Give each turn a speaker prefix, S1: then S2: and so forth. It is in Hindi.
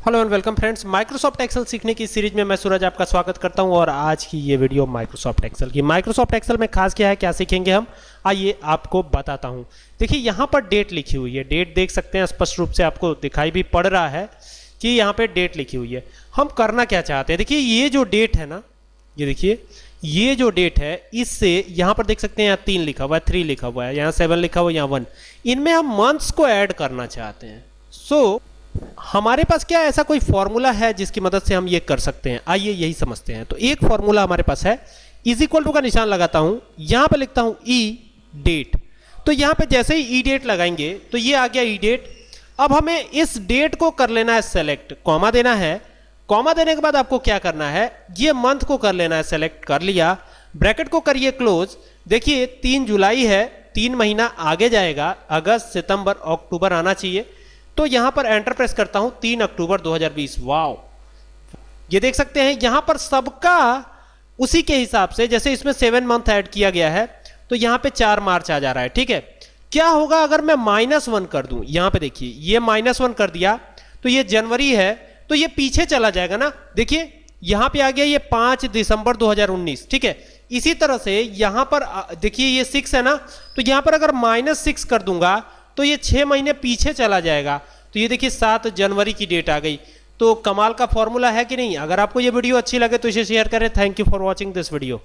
S1: Hello and welcome friends Microsoft Excel सीखने की सीरीज़ में मैं सूरज आपका स्वागत करता हूँ और आज की ये वीडियो माइक्रोसॉफ्ट एक्सेल की। माइक्रोसॉफ्ट एक्सेल में खास क्या है क्या सीखेंगे हम? आइए आपको बताता हूँ। देखिए यहाँ पर डेट लिखी हुई है। डेट देख सकते हैं स्पष्ट रूप से आपको दिखाई भी पड़ रहा है कि यहाँ पर डेट लिखी हुई है। हम करना क्या चाहते हैं? देखिए ये जो डेट है ना ये देखिए ये जो डेट है इससे यहाँ पर देख सकते हैं यहाँ तीन लिखा हुआ है थ्री लिखा हुआ है यहाँ सेवन लिखा हुआ है यहाँ वन इनमें हम मंथ्स को ऐड करना चाहते हैं। सो so, हमारे पास क्या ऐसा कोई फॉर्मूला है जिसकी मदद से हम ये कर सकते हैं? आइए यही समझते हैं। तो एक फॉर्मूला हमारे पास है। इज़ इक्वल टू का निशान लगाता हूँ। यहाँ पर लिखता हूँ ई e डेट तो यहाँ पे जैसे ही ई e डेट लगाएँगे तो ये आ गया ई e डेट अब हमें इस डेट को कर लेना है सेलेक्ट कॉमा देना है। कॉमा देने के बाद आपको क्या करना है? ये मंथ को कर लेना है सेलेक्ट कर लिया। ब्रैकेट को करिए क्लोज देखिए, तीन जुलाई है, तीन महीना आगे जाएगा। अगस्त, सितंबर, अक्टूबर आना चाहिए। तो यहाँ पर एंटर प्रेस करता हूँ तीन अक्टूबर 2020 वाओ ये देख सकते हैं, यहाँ पर सबका उसी के हिसाब से, जैसे इसमें सेवन मंथ ऐड किया गया है तो यहाँ पे चार मार्च आ जा रहा है, ठीक है? क्या होगा अगर मैं माइनस वन कर दूँ? यहाँ पे देखिए, ये माइनस वन कर दिया तो ये जनवरी है तो ये पीछे चला जाएगा ना? देखिए, यहाँ पे आ गया ये पाँच दिसंबर 2019 ठीक है? इसी तरह से यहाँ पर देखिए ये सिक्स है ना? तो यहाँ पर अगर माइनस सिक्स कर दूँगा तो ये छः महीने पीछे चला जाएगा। तो ये देखिए, सात जनवरी की डेट आ गई। तो कमाल का फॉर्मूला है कि नहीं? अगर आपको ये वीडियो अच्छी लगे तो इसे शेयर करें। Thank you for watching this video